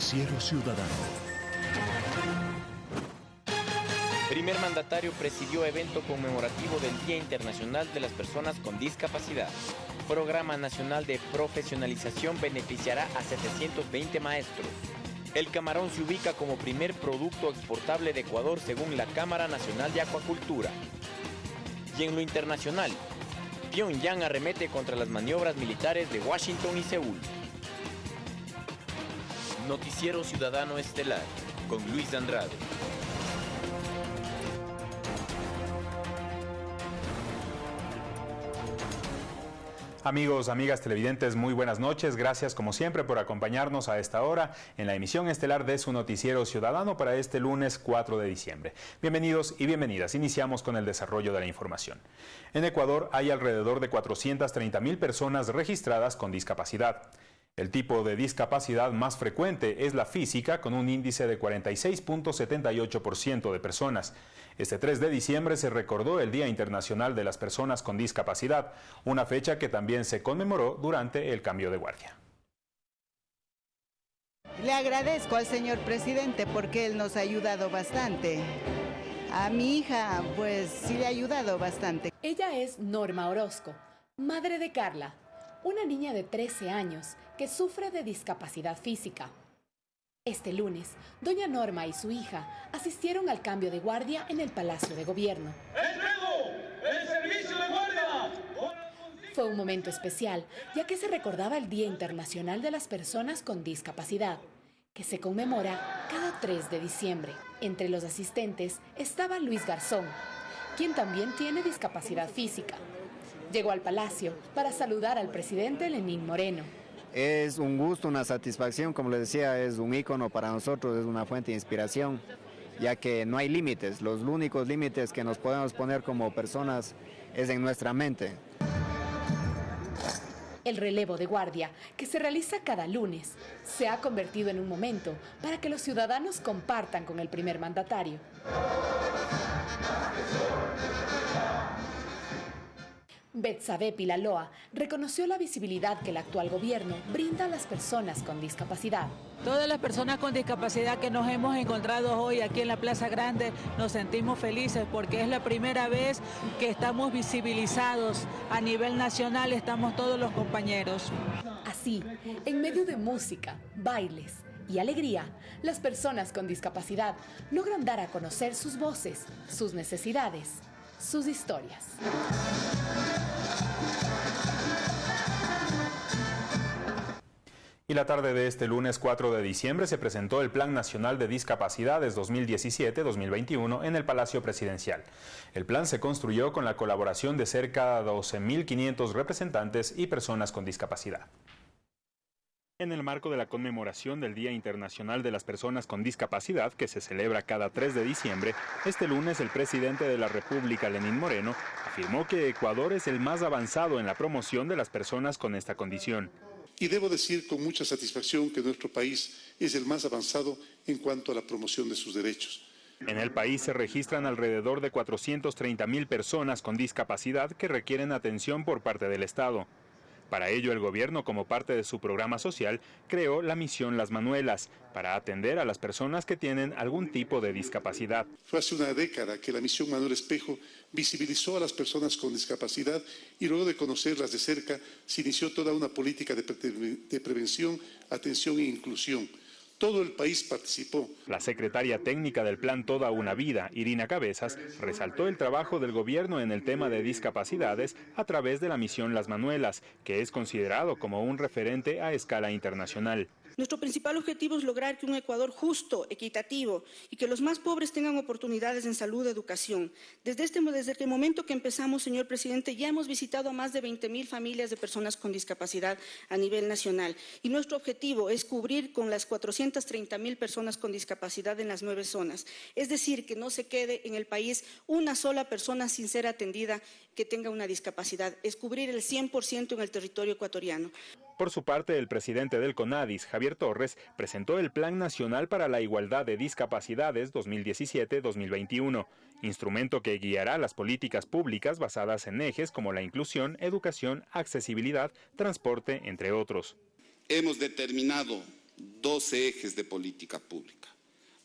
Noticiero Ciudadano. Primer mandatario presidió evento conmemorativo del Día Internacional de las Personas con Discapacidad. Programa Nacional de Profesionalización beneficiará a 720 maestros. El camarón se ubica como primer producto exportable de Ecuador según la Cámara Nacional de Acuacultura. Y en lo internacional, Pyongyang arremete contra las maniobras militares de Washington y Seúl. Noticiero Ciudadano Estelar con Luis Andrade. Amigos, amigas televidentes, muy buenas noches. Gracias como siempre por acompañarnos a esta hora en la emisión estelar de su noticiero ciudadano para este lunes 4 de diciembre. Bienvenidos y bienvenidas. Iniciamos con el desarrollo de la información. En Ecuador hay alrededor de 430 mil personas registradas con discapacidad. El tipo de discapacidad más frecuente es la física, con un índice de 46.78% de personas. Este 3 de diciembre se recordó el Día Internacional de las Personas con Discapacidad, una fecha que también se conmemoró durante el cambio de guardia. Le agradezco al señor presidente porque él nos ha ayudado bastante. A mi hija, pues sí le ha ayudado bastante. Ella es Norma Orozco, madre de Carla, una niña de 13 años que sufre de discapacidad física. Este lunes, doña Norma y su hija asistieron al cambio de guardia en el Palacio de Gobierno. ¡El servicio de guardia! Fue un momento especial, ya que se recordaba el Día Internacional de las Personas con Discapacidad, que se conmemora cada 3 de diciembre. Entre los asistentes estaba Luis Garzón, quien también tiene discapacidad física. Llegó al palacio para saludar al presidente Lenín Moreno. Es un gusto, una satisfacción, como les decía, es un ícono para nosotros, es una fuente de inspiración, ya que no hay límites, los únicos límites que nos podemos poner como personas es en nuestra mente. El relevo de guardia, que se realiza cada lunes, se ha convertido en un momento para que los ciudadanos compartan con el primer mandatario. Betsabe Pilaloa reconoció la visibilidad que el actual gobierno brinda a las personas con discapacidad. Todas las personas con discapacidad que nos hemos encontrado hoy aquí en la Plaza Grande nos sentimos felices porque es la primera vez que estamos visibilizados a nivel nacional, estamos todos los compañeros. Así, en medio de música, bailes y alegría, las personas con discapacidad logran dar a conocer sus voces, sus necesidades, sus historias. Y la tarde de este lunes 4 de diciembre se presentó el Plan Nacional de Discapacidades 2017-2021 en el Palacio Presidencial. El plan se construyó con la colaboración de cerca de 12.500 representantes y personas con discapacidad. En el marco de la conmemoración del Día Internacional de las Personas con Discapacidad, que se celebra cada 3 de diciembre, este lunes el presidente de la República, Lenín Moreno, afirmó que Ecuador es el más avanzado en la promoción de las personas con esta condición. Y debo decir con mucha satisfacción que nuestro país es el más avanzado en cuanto a la promoción de sus derechos. En el país se registran alrededor de 430 mil personas con discapacidad que requieren atención por parte del Estado. Para ello, el gobierno, como parte de su programa social, creó la misión Las Manuelas, para atender a las personas que tienen algún tipo de discapacidad. Fue hace una década que la misión Manuel Espejo visibilizó a las personas con discapacidad y luego de conocerlas de cerca se inició toda una política de, de prevención, atención e inclusión todo el país participó. La secretaria técnica del plan Toda una Vida, Irina Cabezas, resaltó el trabajo del gobierno en el tema de discapacidades a través de la misión Las Manuelas, que es considerado como un referente a escala internacional. Nuestro principal objetivo es lograr que un Ecuador justo, equitativo y que los más pobres tengan oportunidades en salud educación. Desde, este, desde el momento que empezamos, señor presidente, ya hemos visitado a más de 20.000 familias de personas con discapacidad a nivel nacional y nuestro objetivo es cubrir con las 430.000 personas con discapacidad en las nueve zonas. Es decir, que no se quede en el país una sola persona sin ser atendida que tenga una discapacidad. Es cubrir el 100% en el territorio ecuatoriano. Por su parte, el presidente del CONADIS, Javier Torres, presentó el Plan Nacional para la Igualdad de Discapacidades 2017-2021, instrumento que guiará las políticas públicas basadas en ejes como la inclusión, educación, accesibilidad, transporte, entre otros. Hemos determinado 12 ejes de política pública,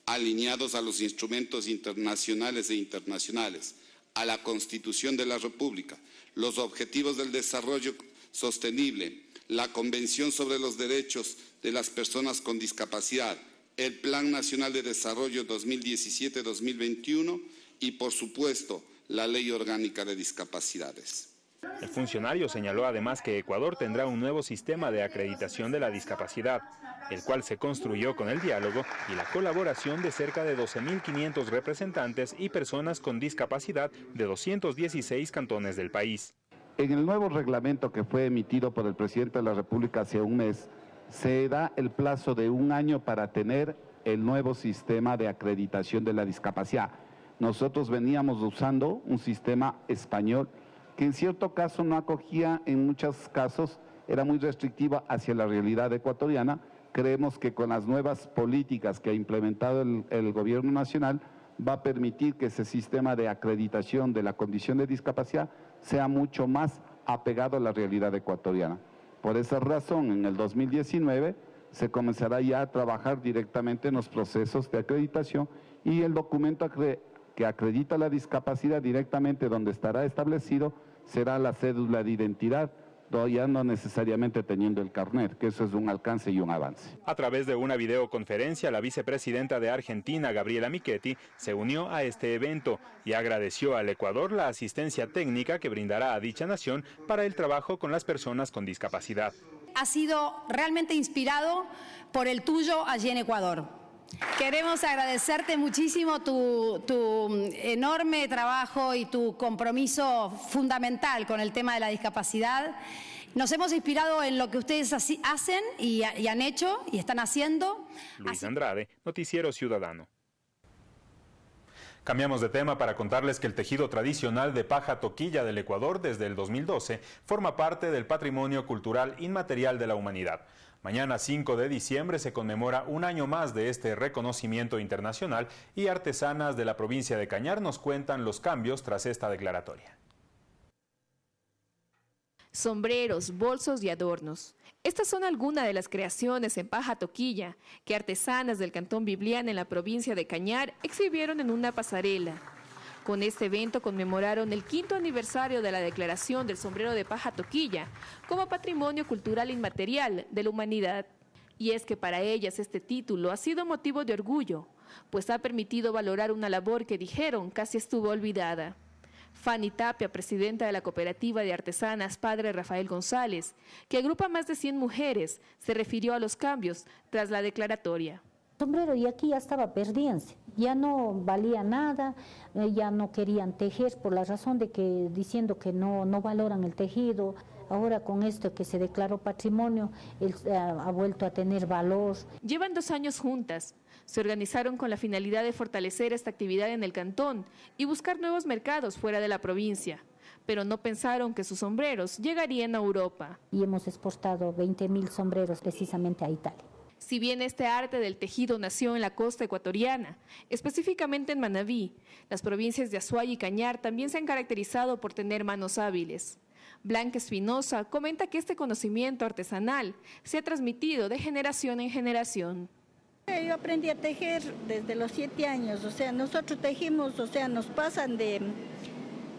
alineados a los instrumentos internacionales e internacionales, a la Constitución de la República, los objetivos del desarrollo sostenible, la Convención sobre los Derechos de las Personas con Discapacidad, el Plan Nacional de Desarrollo 2017-2021 y, por supuesto, la Ley Orgánica de Discapacidades. El funcionario señaló además que Ecuador tendrá un nuevo sistema de acreditación de la discapacidad, el cual se construyó con el diálogo y la colaboración de cerca de 12.500 representantes y personas con discapacidad de 216 cantones del país. En el nuevo reglamento que fue emitido por el presidente de la República hace un mes, se da el plazo de un año para tener el nuevo sistema de acreditación de la discapacidad. Nosotros veníamos usando un sistema español que en cierto caso no acogía, en muchos casos era muy restrictiva hacia la realidad ecuatoriana. Creemos que con las nuevas políticas que ha implementado el, el gobierno nacional va a permitir que ese sistema de acreditación de la condición de discapacidad sea mucho más apegado a la realidad ecuatoriana. Por esa razón, en el 2019 se comenzará ya a trabajar directamente en los procesos de acreditación y el documento que acredita la discapacidad directamente donde estará establecido será la cédula de identidad ya no necesariamente teniendo el carnet, que eso es un alcance y un avance. A través de una videoconferencia, la vicepresidenta de Argentina, Gabriela Michetti, se unió a este evento y agradeció al Ecuador la asistencia técnica que brindará a dicha nación para el trabajo con las personas con discapacidad. Ha sido realmente inspirado por el tuyo allí en Ecuador. Queremos agradecerte muchísimo tu, tu, enorme trabajo y tu compromiso fundamental con el tema de la discapacidad. Nos hemos inspirado en lo que ustedes hacen y, y han hecho y están haciendo. Luis Andrade, Noticiero Ciudadano. Cambiamos de tema para contarles que el tejido tradicional de paja toquilla del Ecuador desde el 2012 forma parte del patrimonio cultural inmaterial de la humanidad. Mañana 5 de diciembre se conmemora un año más de este reconocimiento internacional y artesanas de la provincia de Cañar nos cuentan los cambios tras esta declaratoria. Sombreros, bolsos y adornos. Estas son algunas de las creaciones en paja toquilla que artesanas del Cantón Biblián en la provincia de Cañar exhibieron en una pasarela. Con este evento conmemoraron el quinto aniversario de la declaración del sombrero de paja toquilla como patrimonio cultural inmaterial de la humanidad. Y es que para ellas este título ha sido motivo de orgullo, pues ha permitido valorar una labor que dijeron casi estuvo olvidada. Fanny Tapia, presidenta de la cooperativa de artesanas Padre Rafael González, que agrupa más de 100 mujeres, se refirió a los cambios tras la declaratoria sombrero y aquí ya estaba perdiéndose, ya no valía nada, eh, ya no querían tejer por la razón de que diciendo que no, no valoran el tejido. Ahora con esto que se declaró patrimonio, él eh, ha vuelto a tener valor. Llevan dos años juntas. Se organizaron con la finalidad de fortalecer esta actividad en el cantón y buscar nuevos mercados fuera de la provincia pero no pensaron que sus sombreros llegarían a Europa. Y hemos exportado 20 mil sombreros precisamente a Italia. Si bien este arte del tejido nació en la costa ecuatoriana, específicamente en Manabí, las provincias de Azuay y Cañar también se han caracterizado por tener manos hábiles. Blanca Espinosa comenta que este conocimiento artesanal se ha transmitido de generación en generación. Yo aprendí a tejer desde los siete años, o sea, nosotros tejimos, o sea, nos pasan de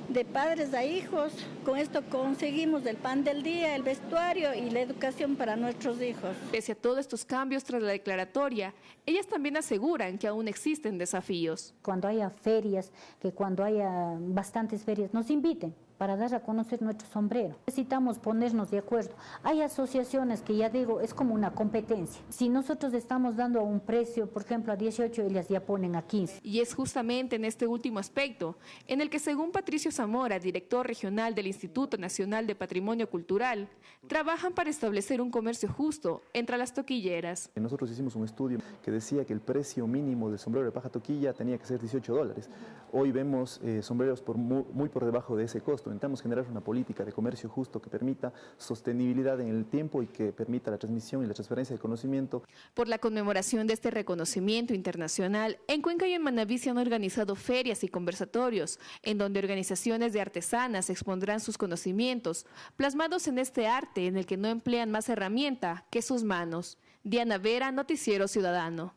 de padres a hijos. Con esto conseguimos el pan del día, el vestuario y la educación para nuestros hijos. Pese a todos estos cambios tras la declaratoria, ellas también aseguran que aún existen desafíos. Cuando haya ferias, que cuando haya bastantes ferias, nos inviten para dar a conocer nuestro sombrero. Necesitamos ponernos de acuerdo. Hay asociaciones que ya digo, es como una competencia. Si nosotros estamos dando un precio, por ejemplo, a 18, ellas ya ponen a 15. Y es justamente en este último aspecto en el que, según Patricio Zamora, director regional del Instituto Nacional de Patrimonio Cultural, trabajan para establecer un comercio justo entre las toquilleras. Nosotros hicimos un estudio que decía que el precio mínimo del sombrero de paja toquilla tenía que ser 18 dólares. Hoy vemos eh, sombreros por muy, muy por debajo de ese costo. Justo, intentamos generar una política de comercio justo que permita sostenibilidad en el tiempo y que permita la transmisión y la transferencia de conocimiento. Por la conmemoración de este reconocimiento internacional, en Cuenca y en Manaví se han organizado ferias y conversatorios, en donde organizaciones de artesanas expondrán sus conocimientos, plasmados en este arte en el que no emplean más herramienta que sus manos. Diana Vera, Noticiero Ciudadano.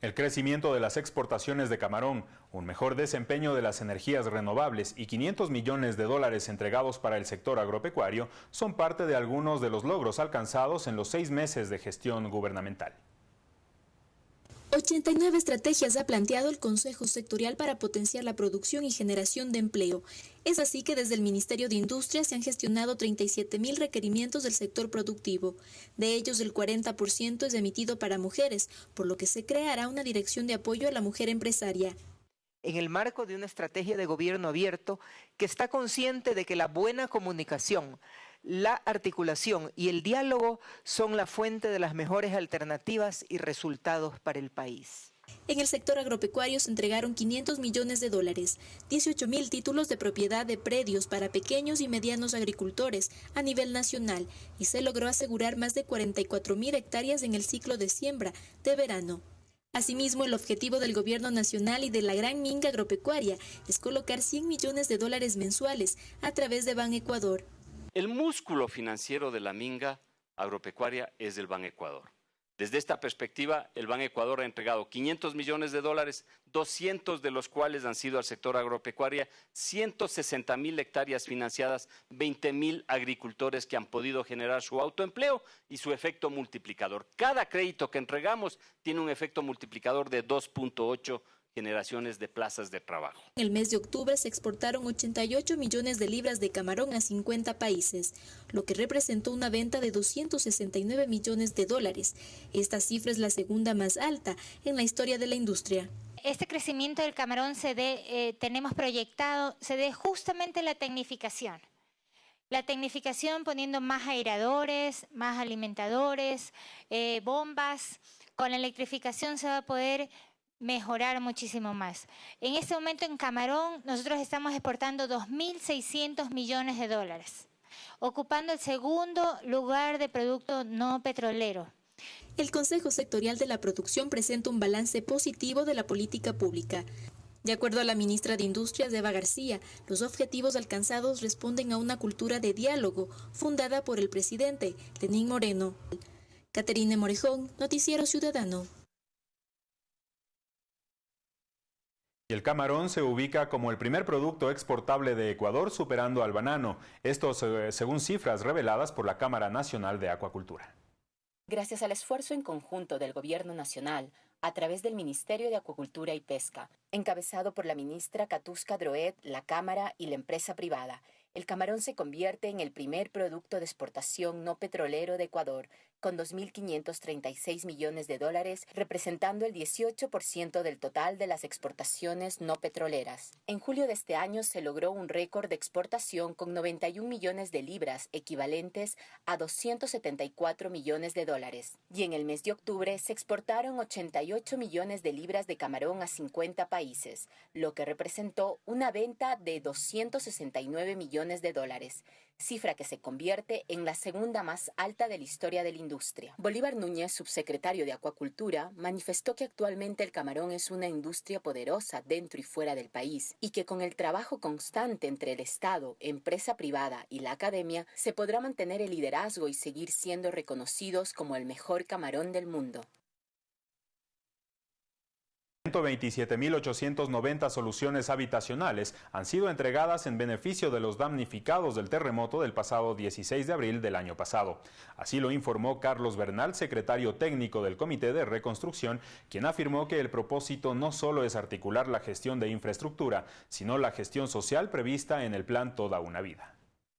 El crecimiento de las exportaciones de camarón, un mejor desempeño de las energías renovables y 500 millones de dólares entregados para el sector agropecuario son parte de algunos de los logros alcanzados en los seis meses de gestión gubernamental. 89 estrategias ha planteado el Consejo Sectorial para potenciar la producción y generación de empleo. Es así que desde el Ministerio de Industria se han gestionado 37 mil requerimientos del sector productivo. De ellos, el 40% es emitido para mujeres, por lo que se creará una dirección de apoyo a la mujer empresaria en el marco de una estrategia de gobierno abierto que está consciente de que la buena comunicación, la articulación y el diálogo son la fuente de las mejores alternativas y resultados para el país. En el sector agropecuario se entregaron 500 millones de dólares, 18 mil títulos de propiedad de predios para pequeños y medianos agricultores a nivel nacional y se logró asegurar más de 44 mil hectáreas en el ciclo de siembra de verano. Asimismo, el objetivo del gobierno nacional y de la gran minga agropecuaria es colocar 100 millones de dólares mensuales a través de Ban Ecuador. El músculo financiero de la minga agropecuaria es el Ban Ecuador. Desde esta perspectiva, el Ban Ecuador ha entregado 500 millones de dólares, 200 de los cuales han sido al sector agropecuario, 160 mil hectáreas financiadas, 20 mil agricultores que han podido generar su autoempleo y su efecto multiplicador. Cada crédito que entregamos tiene un efecto multiplicador de 2.8 generaciones de plazas de trabajo. En el mes de octubre se exportaron 88 millones de libras de camarón a 50 países, lo que representó una venta de 269 millones de dólares. Esta cifra es la segunda más alta en la historia de la industria. Este crecimiento del camarón se dé, eh, tenemos proyectado, se dé justamente la tecnificación. La tecnificación poniendo más airadores, más alimentadores, eh, bombas. Con la electrificación se va a poder mejorar muchísimo más. En este momento en Camarón nosotros estamos exportando 2.600 millones de dólares, ocupando el segundo lugar de producto no petrolero. El Consejo Sectorial de la Producción presenta un balance positivo de la política pública. De acuerdo a la ministra de Industrias, Eva García, los objetivos alcanzados responden a una cultura de diálogo fundada por el presidente Lenín Moreno. Caterine Morejón, Noticiero Ciudadano. Y el camarón se ubica como el primer producto exportable de Ecuador superando al banano, esto según cifras reveladas por la Cámara Nacional de Acuacultura. Gracias al esfuerzo en conjunto del Gobierno Nacional, a través del Ministerio de Acuacultura y Pesca, encabezado por la ministra Katusca Droet, la Cámara y la empresa privada, el camarón se convierte en el primer producto de exportación no petrolero de Ecuador, con 2.536 millones de dólares, representando el 18% del total de las exportaciones no petroleras. En julio de este año se logró un récord de exportación con 91 millones de libras, equivalentes a 274 millones de dólares. Y en el mes de octubre se exportaron 88 millones de libras de camarón a 50 países, lo que representó una venta de 269 millones de dólares cifra que se convierte en la segunda más alta de la historia de la industria. Bolívar Núñez, subsecretario de Acuacultura, manifestó que actualmente el camarón es una industria poderosa dentro y fuera del país y que con el trabajo constante entre el Estado, empresa privada y la academia se podrá mantener el liderazgo y seguir siendo reconocidos como el mejor camarón del mundo. 127.890 soluciones habitacionales han sido entregadas en beneficio de los damnificados del terremoto del pasado 16 de abril del año pasado. Así lo informó Carlos Bernal, secretario técnico del Comité de Reconstrucción, quien afirmó que el propósito no solo es articular la gestión de infraestructura, sino la gestión social prevista en el plan Toda una Vida.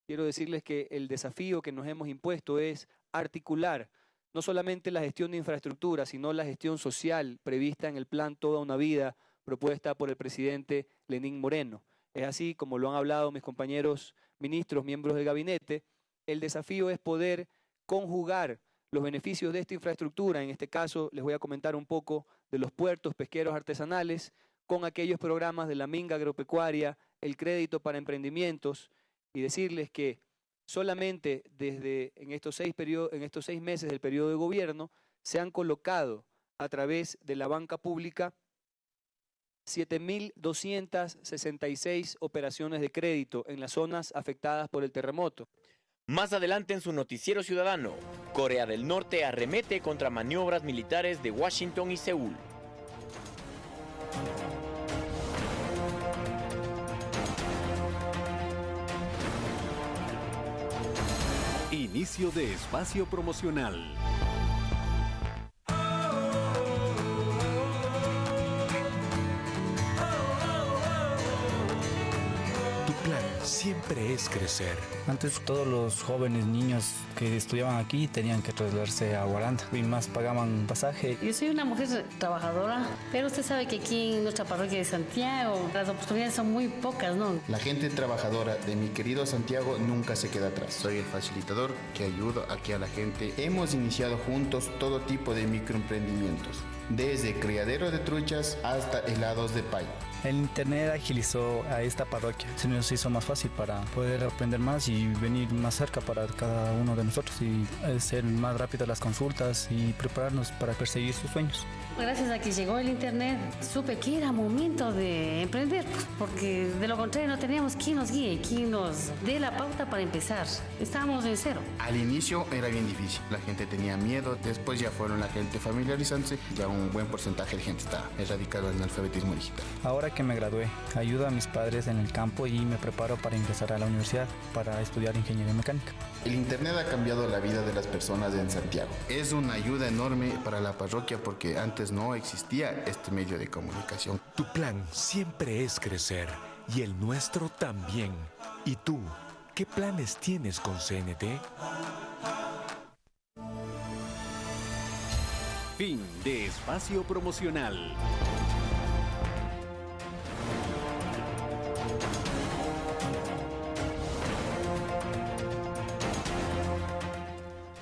Quiero decirles que el desafío que nos hemos impuesto es articular no solamente la gestión de infraestructura, sino la gestión social prevista en el plan Toda una Vida propuesta por el presidente Lenín Moreno. Es así como lo han hablado mis compañeros ministros, miembros del gabinete, el desafío es poder conjugar los beneficios de esta infraestructura, en este caso les voy a comentar un poco de los puertos pesqueros artesanales, con aquellos programas de la minga agropecuaria el crédito para emprendimientos y decirles que solamente desde en estos seis, en estos seis meses del periodo de gobierno se han colocado a través de la banca pública 7.266 operaciones de crédito en las zonas afectadas por el terremoto. Más adelante en su noticiero ciudadano, Corea del Norte arremete contra maniobras militares de Washington y Seúl. Inicio de espacio promocional. Siempre es crecer. Antes todos los jóvenes niños que estudiaban aquí tenían que trasladarse a Guaranda y más pagaban pasaje. Yo soy una mujer trabajadora, pero usted sabe que aquí en nuestra parroquia de Santiago las oportunidades son muy pocas, ¿no? La gente trabajadora de mi querido Santiago nunca se queda atrás. Soy el facilitador que ayuda aquí a la gente. Hemos iniciado juntos todo tipo de microemprendimientos, desde criadero de truchas hasta helados de pay. El internet agilizó a esta parroquia, se nos hizo más fácil para poder aprender más y venir más cerca para cada uno de nosotros y hacer más rápidas las consultas y prepararnos para perseguir sus sueños. Gracias a que llegó el internet, supe que era momento de emprender, porque de lo contrario no teníamos quien nos guíe, quien nos dé la pauta para empezar. Estábamos en cero. Al inicio era bien difícil, la gente tenía miedo, después ya fueron la gente familiarizándose, ya un buen porcentaje de gente está erradicado en el alfabetismo digital. Ahora que me gradué, ayudo a mis padres en el campo y me preparo para ingresar a la universidad para estudiar ingeniería mecánica. El Internet ha cambiado la vida de las personas en Santiago. Es una ayuda enorme para la parroquia porque antes no existía este medio de comunicación. Tu plan siempre es crecer y el nuestro también. ¿Y tú? ¿Qué planes tienes con CNT? Fin de espacio promocional.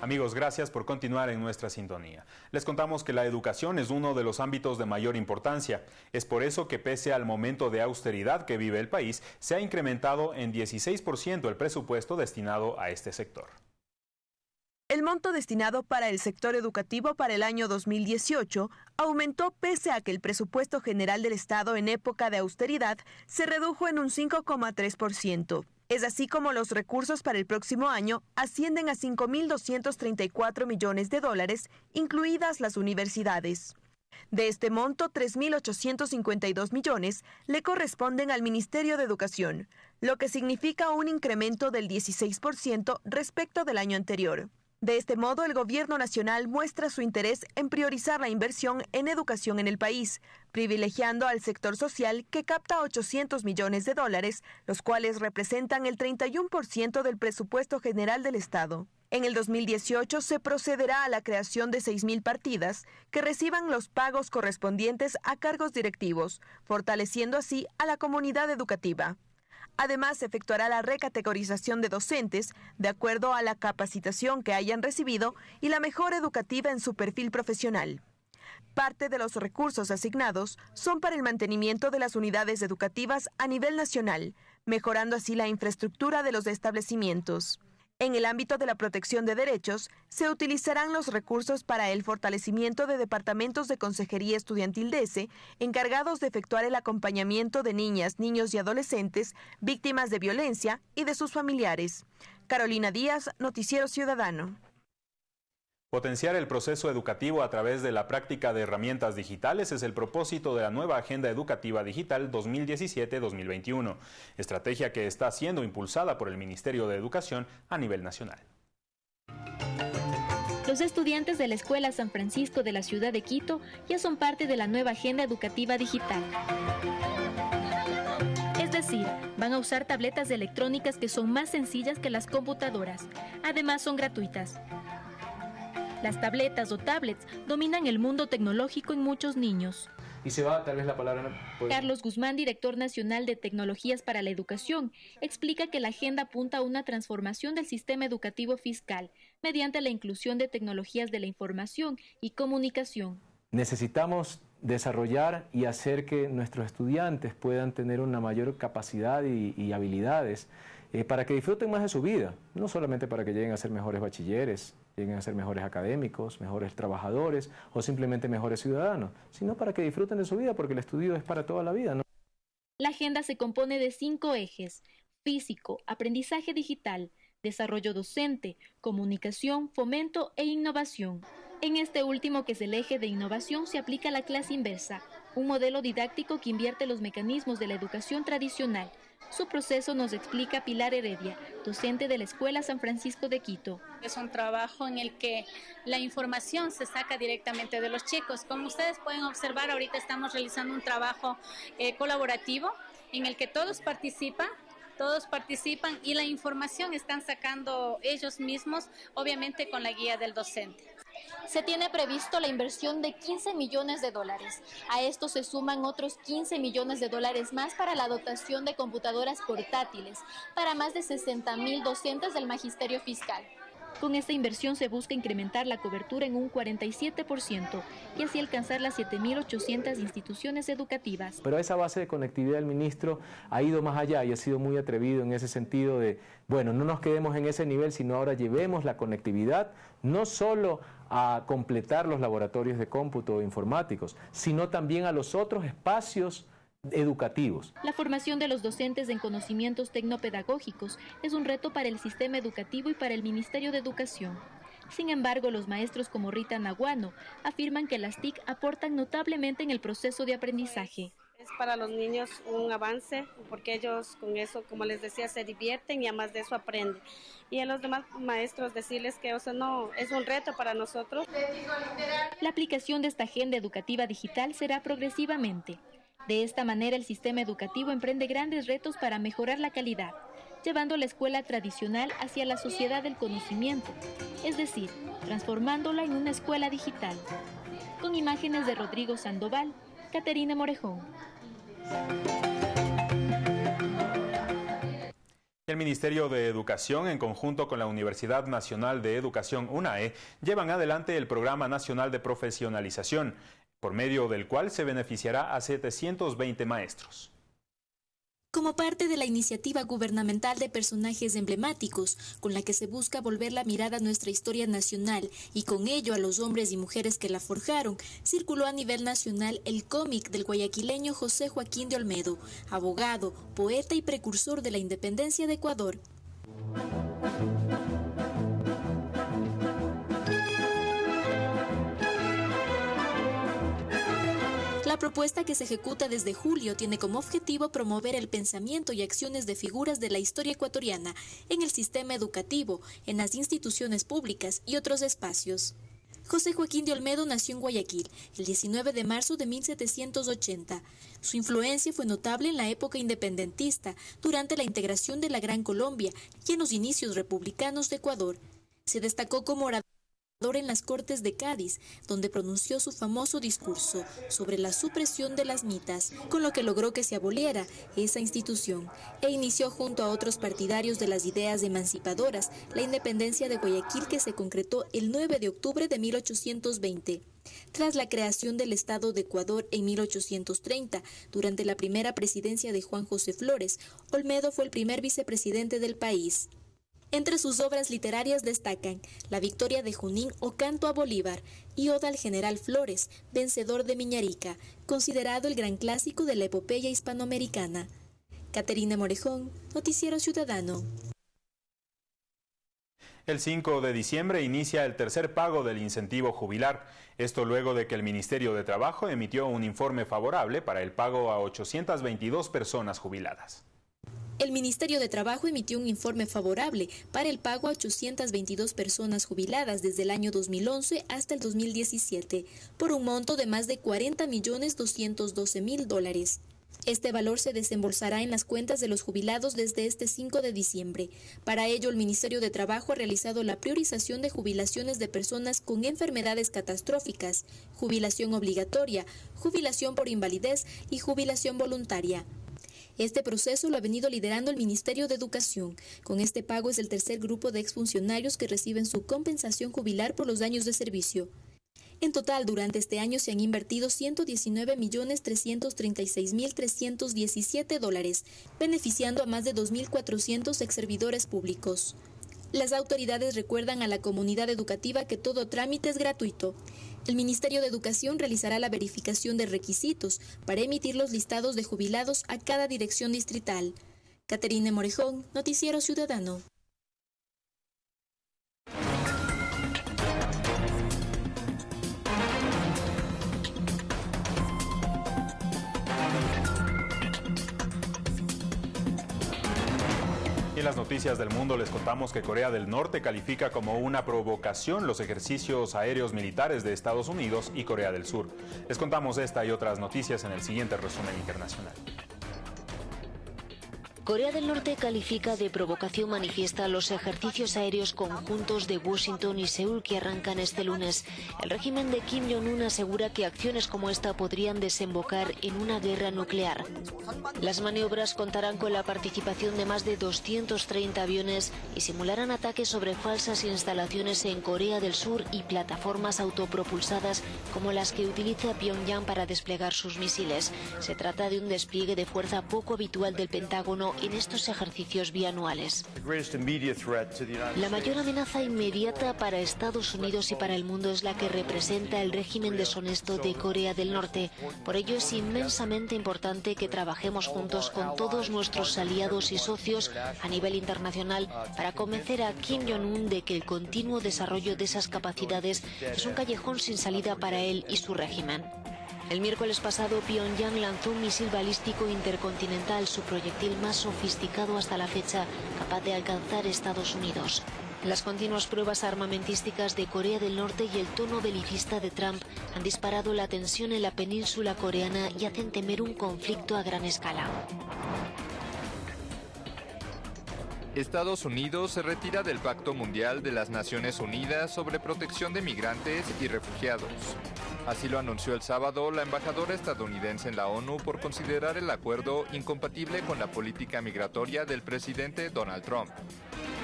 Amigos, gracias por continuar en nuestra sintonía. Les contamos que la educación es uno de los ámbitos de mayor importancia. Es por eso que pese al momento de austeridad que vive el país, se ha incrementado en 16% el presupuesto destinado a este sector. El monto destinado para el sector educativo para el año 2018 aumentó pese a que el presupuesto general del Estado en época de austeridad se redujo en un 5,3%. Es así como los recursos para el próximo año ascienden a 5.234 millones de dólares, incluidas las universidades. De este monto, 3.852 millones le corresponden al Ministerio de Educación, lo que significa un incremento del 16% respecto del año anterior. De este modo, el Gobierno Nacional muestra su interés en priorizar la inversión en educación en el país, privilegiando al sector social que capta 800 millones de dólares, los cuales representan el 31% del presupuesto general del Estado. En el 2018 se procederá a la creación de 6.000 partidas que reciban los pagos correspondientes a cargos directivos, fortaleciendo así a la comunidad educativa. Además, se efectuará la recategorización de docentes de acuerdo a la capacitación que hayan recibido y la mejora educativa en su perfil profesional. Parte de los recursos asignados son para el mantenimiento de las unidades educativas a nivel nacional, mejorando así la infraestructura de los establecimientos. En el ámbito de la protección de derechos, se utilizarán los recursos para el fortalecimiento de departamentos de Consejería Estudiantil de ESE, encargados de efectuar el acompañamiento de niñas, niños y adolescentes víctimas de violencia y de sus familiares. Carolina Díaz, Noticiero Ciudadano. Potenciar el proceso educativo a través de la práctica de herramientas digitales es el propósito de la nueva Agenda Educativa Digital 2017-2021, estrategia que está siendo impulsada por el Ministerio de Educación a nivel nacional. Los estudiantes de la Escuela San Francisco de la ciudad de Quito ya son parte de la nueva Agenda Educativa Digital. Es decir, van a usar tabletas electrónicas que son más sencillas que las computadoras. Además, son gratuitas. Las tabletas o tablets dominan el mundo tecnológico en muchos niños. Y se va tal vez la palabra. Carlos Guzmán, director nacional de Tecnologías para la Educación, explica que la agenda apunta a una transformación del sistema educativo fiscal mediante la inclusión de tecnologías de la información y comunicación. necesitamos desarrollar y hacer que nuestros estudiantes puedan tener una mayor capacidad y, habilidades eh, para que disfruten más de su vida, no solamente para que lleguen a ser mejores bachilleres, lleguen a ser mejores académicos, mejores trabajadores o simplemente mejores ciudadanos, sino para que disfruten de su vida porque el estudio es para toda la vida. La agenda se compone de cinco ejes, físico, aprendizaje digital, desarrollo docente, comunicación, fomento e innovación. En este último, que es el eje de innovación, se aplica la clase inversa, un modelo didáctico que invierte los mecanismos de la educación tradicional. Su proceso nos explica Pilar Heredia, docente de la Escuela San Francisco de Quito. Es un trabajo en el que la información se saca directamente de los chicos. Como ustedes pueden observar, ahorita estamos realizando un trabajo eh, colaborativo en el que todos participan todos participan y la información están sacando ellos mismos, obviamente con la guía del docente. Se tiene previsto la inversión de 15 millones de dólares. A esto se suman otros 15 millones de dólares más para la dotación de computadoras portátiles para más de 60 mil docentes del magisterio fiscal. Con esta inversión se busca incrementar la cobertura en un 47% y así alcanzar las 7.800 instituciones educativas. Pero esa base de conectividad del ministro ha ido más allá y ha sido muy atrevido en ese sentido de, bueno, no nos quedemos en ese nivel, sino ahora llevemos la conectividad no solo a completar los laboratorios de cómputo informáticos, sino también a los otros espacios educativos. La formación de los docentes en conocimientos tecnopedagógicos es un reto para el sistema educativo y para el Ministerio de Educación. Sin embargo, los maestros como Rita Naguano afirman que las TIC aportan notablemente en el proceso de aprendizaje. Es para los niños un avance porque ellos con eso, como les decía, se divierten y además de eso aprenden. Y a los demás maestros decirles que eso no es un reto para nosotros. La aplicación de esta agenda educativa digital será progresivamente. De esta manera, el sistema educativo emprende grandes retos para mejorar la calidad, llevando la escuela tradicional hacia la sociedad del conocimiento, es decir, transformándola en una escuela digital. Con imágenes de Rodrigo Sandoval, Caterina Morejón. El Ministerio de Educación, en conjunto con la Universidad Nacional de Educación UNAE, llevan adelante el Programa Nacional de Profesionalización, por medio del cual se beneficiará a 720 maestros. Como parte de la iniciativa gubernamental de personajes emblemáticos, con la que se busca volver la mirada a nuestra historia nacional y con ello a los hombres y mujeres que la forjaron, circuló a nivel nacional el cómic del guayaquileño José Joaquín de Olmedo, abogado, poeta y precursor de la independencia de Ecuador. Propuesta que se ejecuta desde julio tiene como objetivo promover el pensamiento y acciones de figuras de la historia ecuatoriana en el sistema educativo, en las instituciones públicas y otros espacios. José Joaquín de Olmedo nació en Guayaquil el 19 de marzo de 1780. Su influencia fue notable en la época independentista, durante la integración de la Gran Colombia y en los inicios republicanos de Ecuador. Se destacó como orador en las Cortes de Cádiz, donde pronunció su famoso discurso sobre la supresión de las mitas, con lo que logró que se aboliera esa institución, e inició junto a otros partidarios de las ideas emancipadoras la independencia de Guayaquil que se concretó el 9 de octubre de 1820. Tras la creación del Estado de Ecuador en 1830, durante la primera presidencia de Juan José Flores, Olmedo fue el primer vicepresidente del país. Entre sus obras literarias destacan La Victoria de Junín o Canto a Bolívar y Oda al General Flores, vencedor de Miñarica, considerado el gran clásico de la epopeya hispanoamericana. Caterina Morejón, Noticiero Ciudadano. El 5 de diciembre inicia el tercer pago del incentivo jubilar. Esto luego de que el Ministerio de Trabajo emitió un informe favorable para el pago a 822 personas jubiladas. El Ministerio de Trabajo emitió un informe favorable para el pago a 822 personas jubiladas desde el año 2011 hasta el 2017, por un monto de más de 40 millones 212 mil dólares. Este valor se desembolsará en las cuentas de los jubilados desde este 5 de diciembre. Para ello, el Ministerio de Trabajo ha realizado la priorización de jubilaciones de personas con enfermedades catastróficas, jubilación obligatoria, jubilación por invalidez y jubilación voluntaria. Este proceso lo ha venido liderando el Ministerio de Educación. Con este pago es el tercer grupo de exfuncionarios que reciben su compensación jubilar por los daños de servicio. En total, durante este año se han invertido 119.336.317 dólares, beneficiando a más de 2.400 exservidores públicos. Las autoridades recuerdan a la comunidad educativa que todo trámite es gratuito. El Ministerio de Educación realizará la verificación de requisitos para emitir los listados de jubilados a cada dirección distrital. Caterine Morejón, Noticiero Ciudadano. Las noticias del mundo les contamos que Corea del Norte califica como una provocación los ejercicios aéreos militares de Estados Unidos y Corea del Sur. Les contamos esta y otras noticias en el siguiente resumen internacional. Corea del Norte califica de provocación manifiesta los ejercicios aéreos conjuntos de Washington y Seúl que arrancan este lunes. El régimen de Kim Jong-un asegura que acciones como esta podrían desembocar en una guerra nuclear. Las maniobras contarán con la participación de más de 230 aviones y simularán ataques sobre falsas instalaciones en Corea del Sur y plataformas autopropulsadas como las que utiliza Pyongyang para desplegar sus misiles. Se trata de un despliegue de fuerza poco habitual del Pentágono en estos ejercicios bianuales. La mayor amenaza inmediata para Estados Unidos y para el mundo es la que representa el régimen deshonesto de Corea del Norte. Por ello es inmensamente importante que trabajemos juntos con todos nuestros aliados y socios a nivel internacional para convencer a Kim Jong-un de que el continuo desarrollo de esas capacidades es un callejón sin salida para él y su régimen. El miércoles pasado, Pyongyang lanzó un misil balístico intercontinental, su proyectil más sofisticado hasta la fecha, capaz de alcanzar Estados Unidos. Las continuas pruebas armamentísticas de Corea del Norte y el tono belicista de Trump han disparado la tensión en la península coreana y hacen temer un conflicto a gran escala. Estados Unidos se retira del Pacto Mundial de las Naciones Unidas sobre protección de migrantes y refugiados. Así lo anunció el sábado la embajadora estadounidense en la ONU por considerar el acuerdo incompatible con la política migratoria del presidente Donald Trump.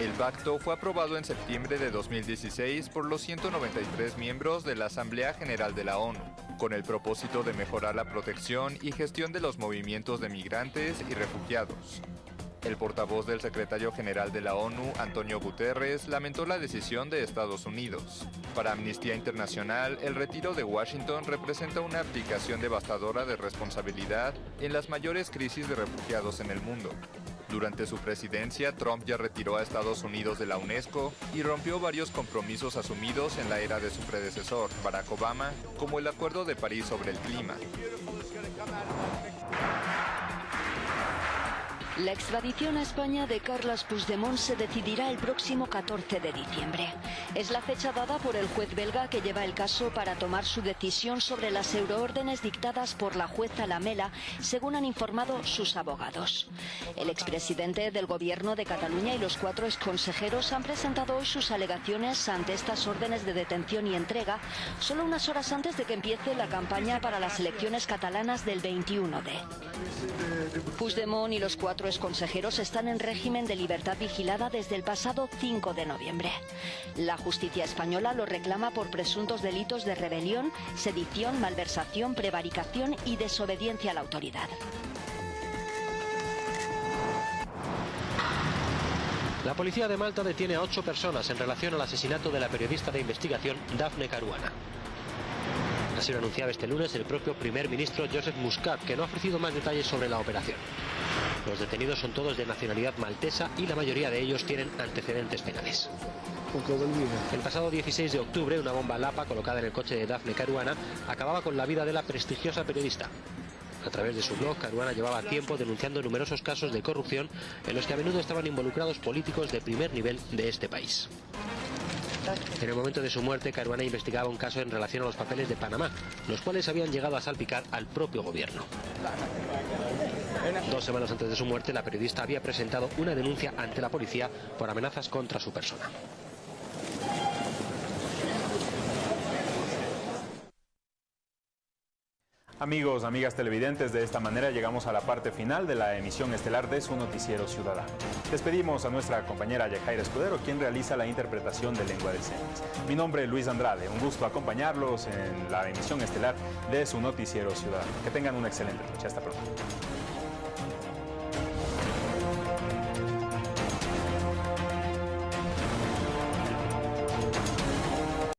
El pacto fue aprobado en septiembre de 2016 por los 193 miembros de la Asamblea General de la ONU, con el propósito de mejorar la protección y gestión de los movimientos de migrantes y refugiados. El portavoz del secretario general de la ONU, Antonio Guterres, lamentó la decisión de Estados Unidos. Para Amnistía Internacional, el retiro de Washington representa una abdicación devastadora de responsabilidad en las mayores crisis de refugiados en el mundo. Durante su presidencia, Trump ya retiró a Estados Unidos de la UNESCO y rompió varios compromisos asumidos en la era de su predecesor, Barack Obama, como el Acuerdo de París sobre el clima. La extradición a España de Carles Puigdemont se decidirá el próximo 14 de diciembre. Es la fecha dada por el juez belga que lleva el caso para tomar su decisión sobre las euroórdenes dictadas por la jueza Lamela, según han informado sus abogados. El expresidente del gobierno de Cataluña y los cuatro exconsejeros han presentado hoy sus alegaciones ante estas órdenes de detención y entrega, solo unas horas antes de que empiece la campaña para las elecciones catalanas del 21D. Puigdemont y los cuatro consejeros están en régimen de libertad vigilada desde el pasado 5 de noviembre. La justicia española lo reclama por presuntos delitos de rebelión, sedición, malversación, prevaricación y desobediencia a la autoridad. La policía de Malta detiene a ocho personas en relación al asesinato de la periodista de investigación Daphne Caruana. Así lo anunciaba este lunes el propio primer ministro Joseph Muscat, que no ha ofrecido más detalles sobre la operación. Los detenidos son todos de nacionalidad maltesa y la mayoría de ellos tienen antecedentes penales. El pasado 16 de octubre, una bomba Lapa colocada en el coche de Daphne Caruana acababa con la vida de la prestigiosa periodista. A través de su blog, Caruana llevaba tiempo denunciando numerosos casos de corrupción en los que a menudo estaban involucrados políticos de primer nivel de este país. En el momento de su muerte, Caruana investigaba un caso en relación a los papeles de Panamá, los cuales habían llegado a salpicar al propio gobierno. Dos semanas antes de su muerte, la periodista había presentado una denuncia ante la policía por amenazas contra su persona. Amigos, amigas televidentes, de esta manera llegamos a la parte final de la emisión estelar de su noticiero ciudadano. Despedimos a nuestra compañera Yajaira Escudero, quien realiza la interpretación de lengua de señas. Mi nombre es Luis Andrade, un gusto acompañarlos en la emisión estelar de su noticiero ciudadano. Que tengan una excelente noche. Hasta pronto.